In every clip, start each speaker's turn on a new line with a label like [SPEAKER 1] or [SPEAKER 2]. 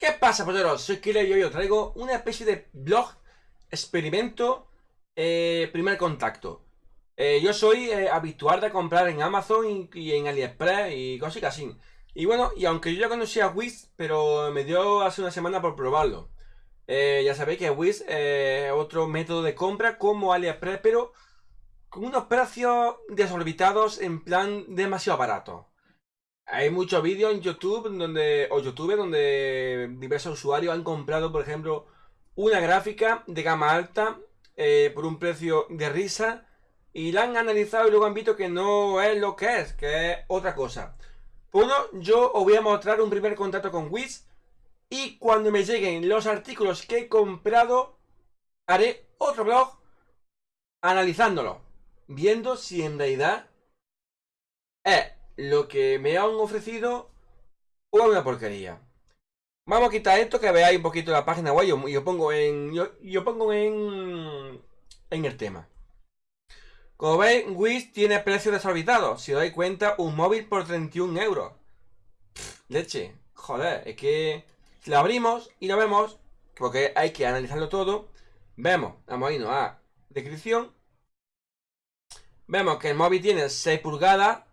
[SPEAKER 1] ¿Qué pasa, polleros? Soy Killer y hoy os traigo una especie de blog experimento eh, primer contacto. Eh, yo soy eh, habitual de comprar en Amazon y, en AliExpress y cosas así. Y bueno, y aunque yo ya conocía Wish, pero me dio hace una semana por probarlo. ya sabéis que Wish es otro método de compra como AliExpress, pero con unos precios desorbitados en plan demasiado barato. Hay muchos vídeos en YouTube donde, o YouTube donde diversos usuarios han comprado, por ejemplo, una gráfica de gama alta eh, por un precio de risa y la han analizado y luego han visto que no es lo que es, que es otra cosa. Bueno, yo os voy a mostrar un primer contacto con Wish y cuando me lleguen los artículos que he comprado, haré otro blog analizándolo, viendo si en realidad es lo que me han ofrecido o una porquería. Vamos a quitar esto que veáis un poquito la página web. Yo, yo pongo en. Yo, pongo en. En el tema. Como veis, Wish tiene precios desorbitados. Si os dais cuenta, un móvil por 31 euros. leche. Joder, es que. Si lo abrimos y lo vemos, porque hay que analizarlo todo. Vemos, vamos a irnos a descripción. Vemos que el móvil tiene 6 pulgadas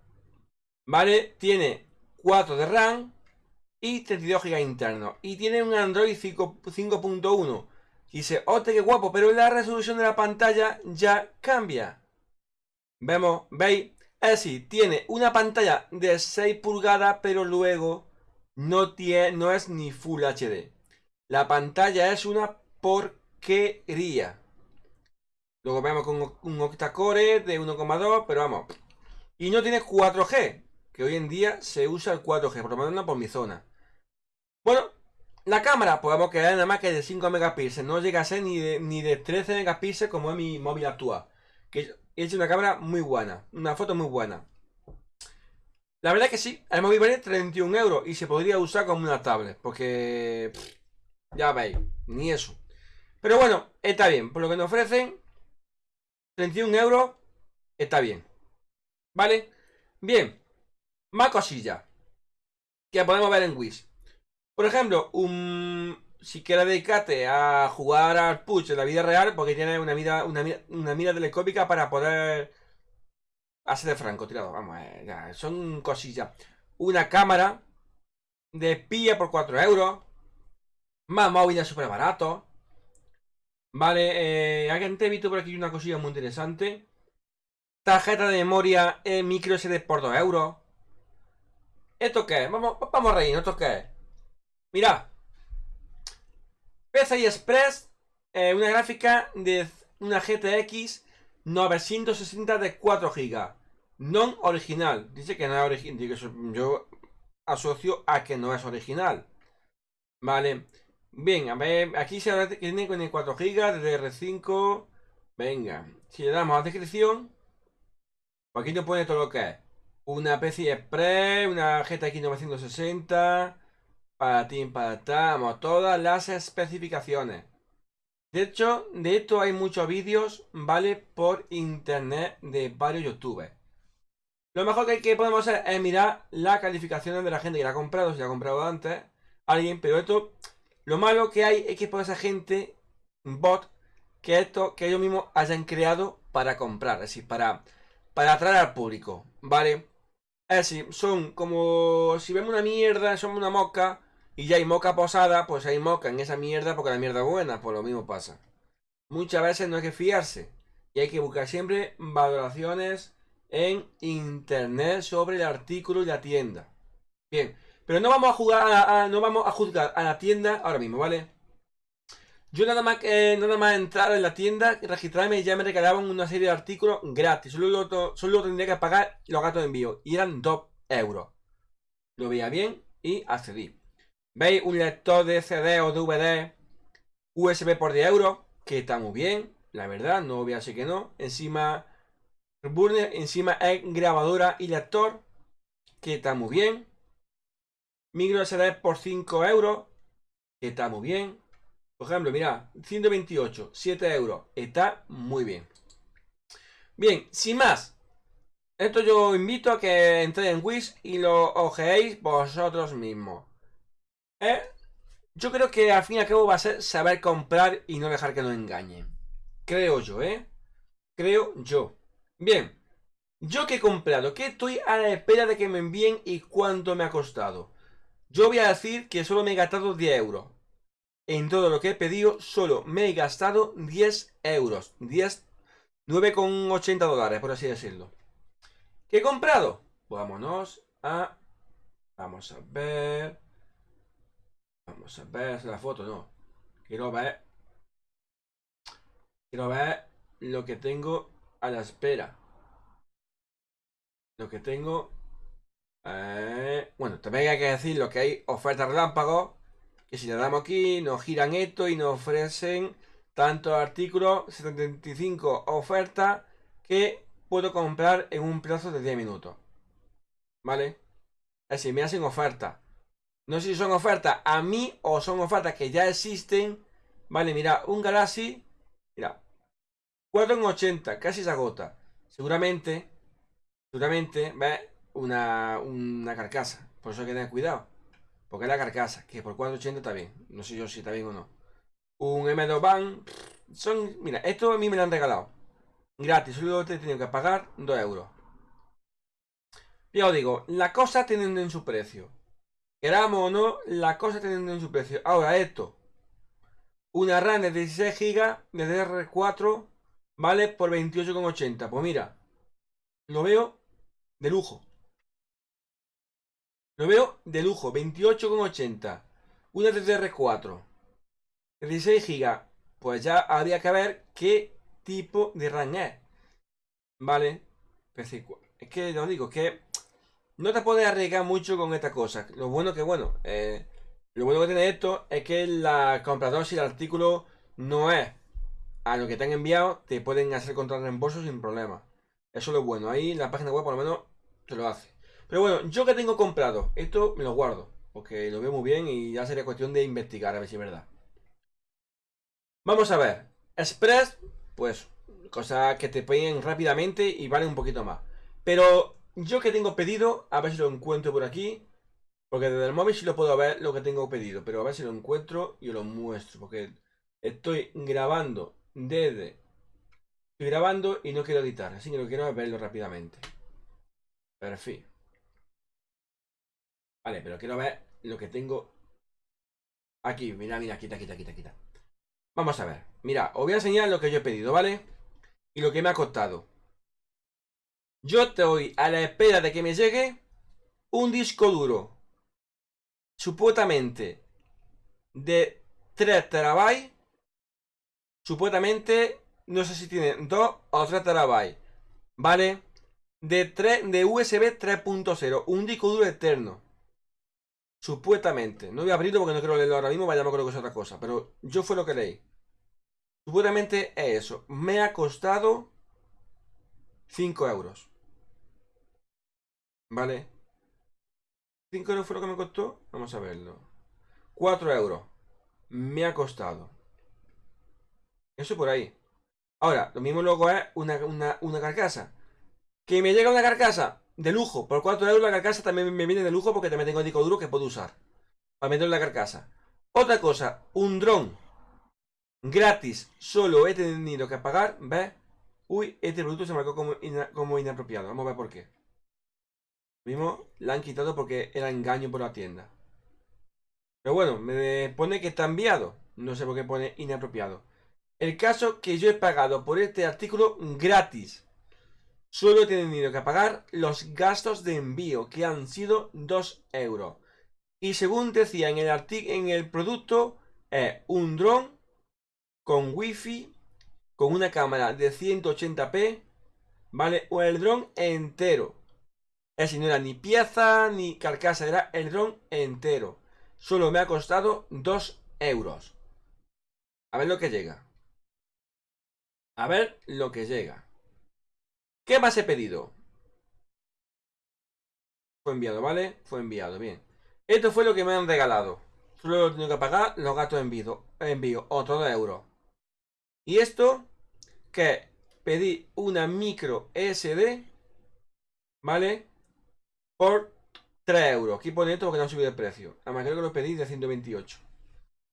[SPEAKER 1] ¿Vale? Tiene 4 de RAM y 32 GB interno. Y tiene un Android 5.1. Dice, ¡ote qué guapo! Pero la resolución de la pantalla ya cambia. Vemos, ¿veis? Es decir, tiene una pantalla de 6 pulgadas, pero luego no, tiene, no es ni Full HD. La pantalla es una porquería. Luego vemos con un octa-core de 1,2, pero vamos. Y no tiene 4G que hoy en día se usa el 4G, por lo menos no por mi zona. Bueno, la cámara, podemos quedar nada más que de 5 megapíxeles, no llega a ser ni de, ni de 13 megapíxeles como es mi móvil actual. Que es una cámara muy buena, una foto muy buena. La verdad que sí, el móvil vale 31 euros y se podría usar como una tablet, porque ya veis, ni eso. Pero bueno, está bien, por lo que nos ofrecen, 31 euros, está bien. ¿Vale? Bien, más cosillas que podemos ver en Wish. Por ejemplo, un, si quieres dedicarte a jugar al push en la vida real, porque tiene una mira, una, mira telescópica para poder hacer de francotirador. Vamos, eh, son cosillas. Una cámara de espía por 4 euros. Más móviles súper baratos. Vale, eh, alguien te visto por aquí una cosilla muy interesante. Tarjeta de memoria en micro SD por 2 euros. ¿Esto qué? Vamos, vamos a reír, ¿esto qué es? Mira. PCI Express, eh, una gráfica de una GTX 960 de 4 GB. Non original. Dice que no es original. Yo asocio a que no es original. Vale. Bien, a ver, aquí se tiene con el 4 GB de DR5. Venga, si le damos a descripción, aquí nos pone todo lo que es. Una PC Express, una GTX 960, para ti, para Vamos, todas las especificaciones. De hecho, de esto hay muchos vídeos, ¿vale? Por internet de varios youtubers. Lo mejor que, que podemos hacer es mirar las calificaciones de la gente que la ha comprado, si la ha comprado antes alguien, pero esto, lo malo que hay es que por esa gente, bot, que esto, que ellos mismos hayan creado para comprar, es decir, para, para atraer al público, ¿vale? Decir, son como si vemos una mierda, somos una moca y ya hay moca posada, pues hay moca en esa mierda porque la mierda es buena, pues lo mismo pasa. Muchas veces no hay que fiarse y hay que buscar siempre valoraciones en internet sobre el artículo y la tienda. Bien, pero no vamos a jugar no vamos a juzgar a la tienda ahora mismo, ¿vale? Yo nada más, que nada más entrar en la tienda, registrarme y ya me regalaban una serie de artículos gratis. Solo lo, solo tendría que pagar los gastos de envío. Y eran 2 euros. Lo veía bien y accedí. ¿Veis? Un lector de CD o DVD USB por 10 euros. Que está muy bien. La verdad, no voy a decir que no. Encima, burner, encima es grabadora y lector. Que está muy bien. Micro SD por 5 euros. Que está muy bien. Por ejemplo, mira, 128, 7 euros. Está muy bien. Bien, sin más. Esto yo invito a que entréis en Wish y lo ojeéis vosotros mismos. ¿Eh? Yo creo que al fin y al cabo va a ser saber comprar y no dejar que nos engañen. Creo yo, ¿eh? Creo yo. Bien. Yo que he comprado, que estoy a la espera de que me envíen y cuánto me ha costado. Yo voy a decir que solo me he gastado 10 euros. En todo lo que he pedido, solo me he gastado 10 euros. 10, 9,80 dólares, por así decirlo. ¿Qué he comprado? Vámonos a... Vamos a ver... Vamos a ver la foto, no. Quiero ver... Quiero ver lo que tengo a la espera. Lo que tengo... Eh, bueno, también hay que decir lo que hay ofertas relámpagos. Que si le damos aquí, nos giran esto y nos ofrecen tantos artículos, 75 ofertas que puedo comprar en un plazo de 10 minutos. ¿Vale? Es decir, me hacen ofertas. No sé si son ofertas a mí o son ofertas que ya existen. Vale, mira, un Galaxy. Mira. 4,80. Casi se agota. Seguramente. Seguramente. ¿Ves? Una, una carcasa. Por eso hay que tener cuidado. Porque la carcasa. Que por 4,80 está bien. No sé yo si está bien o no. Un M2 Van. Son. Mira, esto a mí me lo han regalado. Gratis. Solo te he tenido que pagar 2 euros. Ya os digo, la cosa tienen en su precio. Queramos o no, la cosa teniendo en su precio. Ahora esto. Una RAM de 16 GB de DR4 vale por 28,80. Pues mira, lo veo de lujo. Lo veo de lujo, 28,80. Una DDR4 de 16 GB. Pues ya habría que ver qué tipo de RAM es. Vale. Es que lo digo, que no te puedes arriesgar mucho con esta cosa. Lo bueno que, bueno, eh, lo bueno que tiene esto es que la comprador, si el artículo no es a lo que te han enviado, te pueden hacer contra reembolso sin problema. Eso es lo bueno. Ahí la página web por lo menos te lo hace. Pero bueno, yo que tengo comprado, esto me lo guardo. Porque lo veo muy bien y ya sería cuestión de investigar a ver si es verdad. Vamos a ver. Express, pues, cosas que te piden rápidamente y valen un poquito más. Pero yo que tengo pedido, a ver si lo encuentro por aquí. Porque desde el móvil sí lo puedo ver lo que tengo pedido. Pero a ver si lo encuentro y os lo muestro. Porque estoy grabando desde... Estoy grabando y no quiero editar. Así que lo quiero verlo rápidamente. Perfil. Vale, pero quiero ver lo que tengo aquí. Mira, mira, quita, quita, quita, quita. Vamos a ver. Mira, os voy a enseñar lo que yo he pedido, ¿vale? Y lo que me ha costado. Yo estoy a la espera de que me llegue un disco duro. Supuestamente de 3 terabytes. Supuestamente, no sé si tiene 2 o 3 terabytes. ¿Vale? De, 3, de USB 3.0. Un disco duro eterno. Supuestamente. No voy a abrirlo porque no quiero leerlo ahora mismo. Vaya, no creo que es otra cosa. Pero yo fue lo que leí. Supuestamente es eso. Me ha costado 5 euros. ¿Vale? 5 euros fue lo que me costó. Vamos a verlo. 4 euros. Me ha costado. Eso por ahí. Ahora, lo mismo luego es una, carcasa. Que me llega una carcasa de lujo. Por 4 euros la carcasa también me viene de lujo porque también tengo el disco duro que puedo usar. Para meter en la carcasa. Otra cosa, un dron gratis. Solo he tenido que pagar. ¿Ves? Uy, este producto se marcó como, inapropiado. Vamos a ver por qué. Mismo la han quitado porque era engaño por la tienda. Pero bueno, me pone que está enviado. No sé por qué pone inapropiado. El caso que yo he pagado por este artículo gratis. Solo he tenido que pagar los gastos de envío, que han sido 2 euros. Y según decía en el, en el producto, es un dron con wifi, con una cámara de 180p, ¿vale? O el dron entero. Es decir, no era ni pieza ni carcasa, era el dron entero. Solo me ha costado 2 euros. A ver lo que llega. A ver lo que llega. ¿Qué más he pedido? Fue enviado, ¿vale? Fue enviado, bien. Esto fue lo que me han regalado. Solo he tenido que pagar los gastos de envío. Envío, otro 2 euros. Y esto, que pedí una micro SD, ¿vale? por 3 euros. Aquí pone esto porque no ha subido el precio. Además creo que lo pedí de 128.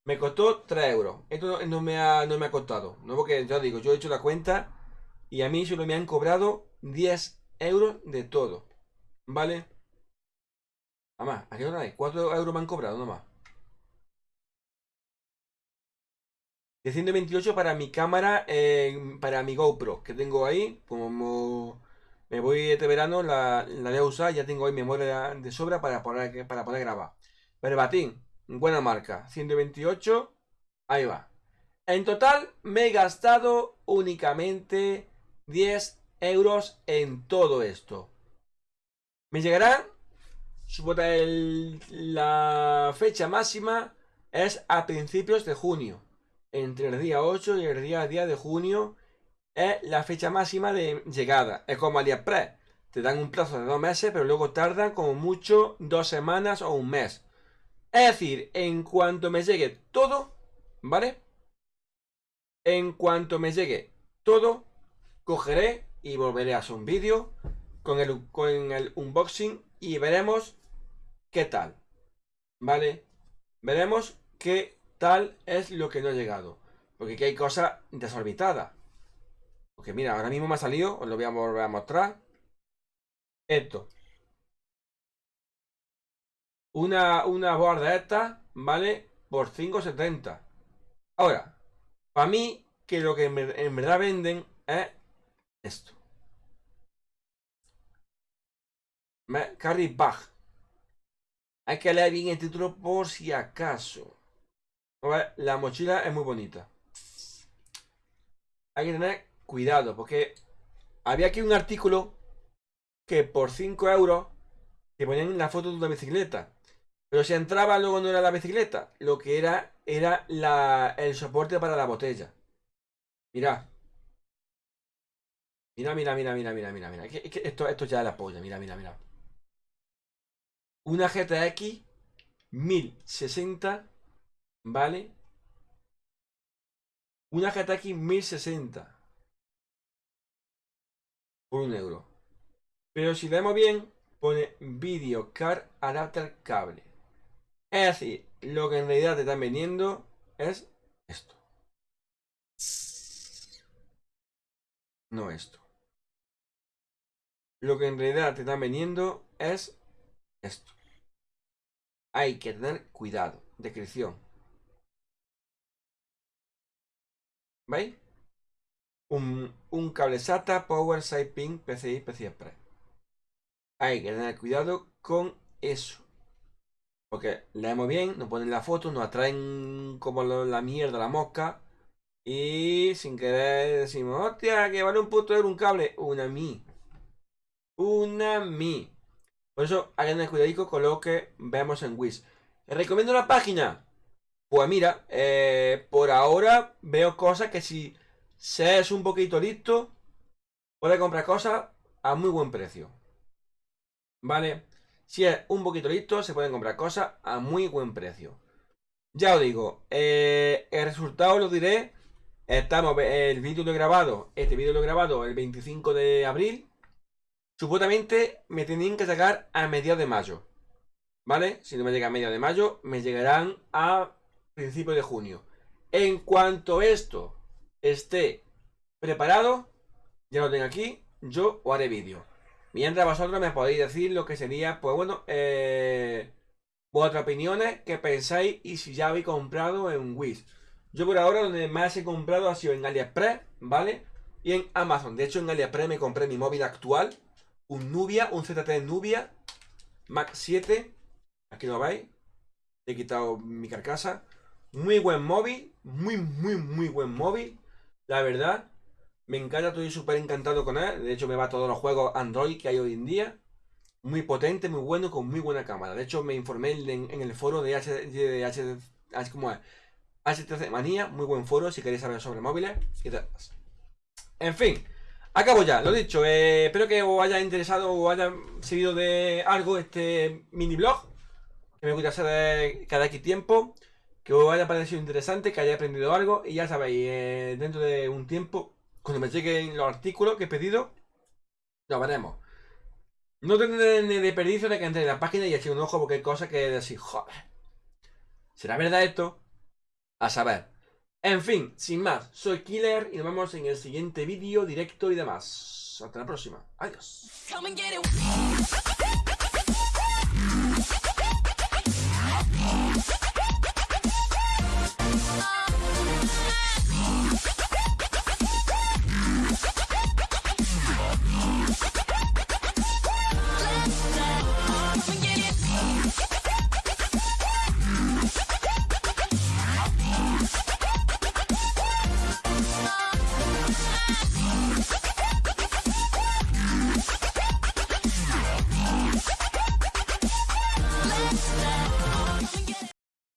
[SPEAKER 1] Me costó 3 euros. Esto no, me ha, no me ha costado. No porque ya digo, yo he hecho la cuenta y a mí solo me han cobrado 10 euros de todo. ¿Vale? Nada más, ¿a qué hora hay? 4 euros me han cobrado nomás. De 128 para mi cámara, para mi GoPro que tengo ahí. Como me voy este verano, la, la voy a usar. Ya tengo ahí memoria de sobra para poder, para poder grabar. batín buena marca. 128, ahí va. En total me he gastado únicamente 10 euros en todo esto. Me llegará, el, la fecha máxima es a principios de junio entre el día 8 y el día 10 de junio es la fecha máxima de llegada. Es como AliExpress. Te dan un plazo de dos meses, pero luego tardan como mucho dos semanas o un mes. Es decir, en cuanto me llegue todo, ¿vale? En cuanto me llegue todo, cogeré y volveré a hacer un vídeo con el, con el unboxing y veremos qué tal. ¿Vale? Veremos qué tal es lo que no ha llegado. Porque aquí hay cosas desorbitadas. Porque mira, ahora mismo me ha salido, os lo voy a volver a mostrar. Esto. Una, una board de estas, ¿vale? Por 5.70. Ahora, para mí, que lo que en verdad venden es esto. Carry Bag. Hay que leer bien el título por si acaso. La mochila es muy bonita. Hay que tener cuidado porque había aquí un artículo que por 5 euros te ponían la foto de una bicicleta. Pero si entraba luego no era la bicicleta, lo que era era la, el soporte para la botella. Mira. Mira, mira, mira, mira, mira, mira, mira. esto, esto ya la polla, mira, mira, mira. Una GTX 1060 ¿Vale? Una GTX 1060. Por un euro. Pero si vemos bien, pone Video Card Adapter Cable. Es decir, lo que en realidad te están vendiendo es esto. No esto. Lo que en realidad te están vendiendo es esto. Hay que tener cuidado. Descripción. ¿Veis? Un, un cable SATA Power Side Pin PCI PCI Express. Hay que tener cuidado con eso. Porque leemos bien, nos ponen la foto, nos atraen como la mierda, la mosca. Y sin querer decimos, hostia, que vale un puto euro un cable. Una mi. Una mi. Por eso hay que tener cuidado con lo que vemos en Wish. recomiendo la página pues mira, eh, por ahora veo cosas que si se es un poquito listo, puede comprar cosas a muy buen precio. ¿Vale? Si es un poquito listo, se pueden comprar cosas a muy buen precio. Ya os digo, eh, el resultado lo diré. Estamos, el vídeo lo he grabado, este vídeo lo he grabado el 25 de abril. Supuestamente me tenían que sacar a mediados de mayo. ¿Vale? Si no me llega a mediados de mayo, me llegarán a principio de junio. En cuanto esto esté preparado, ya lo tengo aquí, yo os haré vídeo. Mientras vosotros me podéis decir lo que sería, pues bueno, eh, vuestras opiniones, que pensáis y si ya habéis comprado en Wish. Yo por ahora donde más he comprado ha sido en AliExpress, ¿vale? Y en Amazon. De hecho en AliExpress me compré mi móvil actual, un Nubia, un ZT Nubia, Max 7. Aquí lo veis. He quitado mi carcasa. Muy buen móvil, muy, muy, muy buen móvil. La verdad, me encanta, estoy súper encantado con él. De hecho, me va todos los juegos Android que hay hoy en día. Muy potente, muy bueno, con muy buena cámara. De hecho, me informé en, el foro de, H, de H, ¿cómo es? Manía, muy buen foro si queréis saber sobre móviles y En fin, acabo ya, lo dicho. Eh, espero que os haya interesado o haya servido de algo este mini blog. Que me gusta hacer cada X tiempo que os haya parecido interesante, que haya aprendido algo y ya sabéis, eh, dentro de un tiempo, cuando me lleguen los artículos que he pedido, lo veremos. No tendré ni desperdicio de que entre en la página y eche un ojo porque hay cosas que decir, joder, ¿será verdad esto? A saber. En fin, sin más, soy Killer y nos vemos en el siguiente vídeo, directo y demás. Hasta la próxima. Adiós.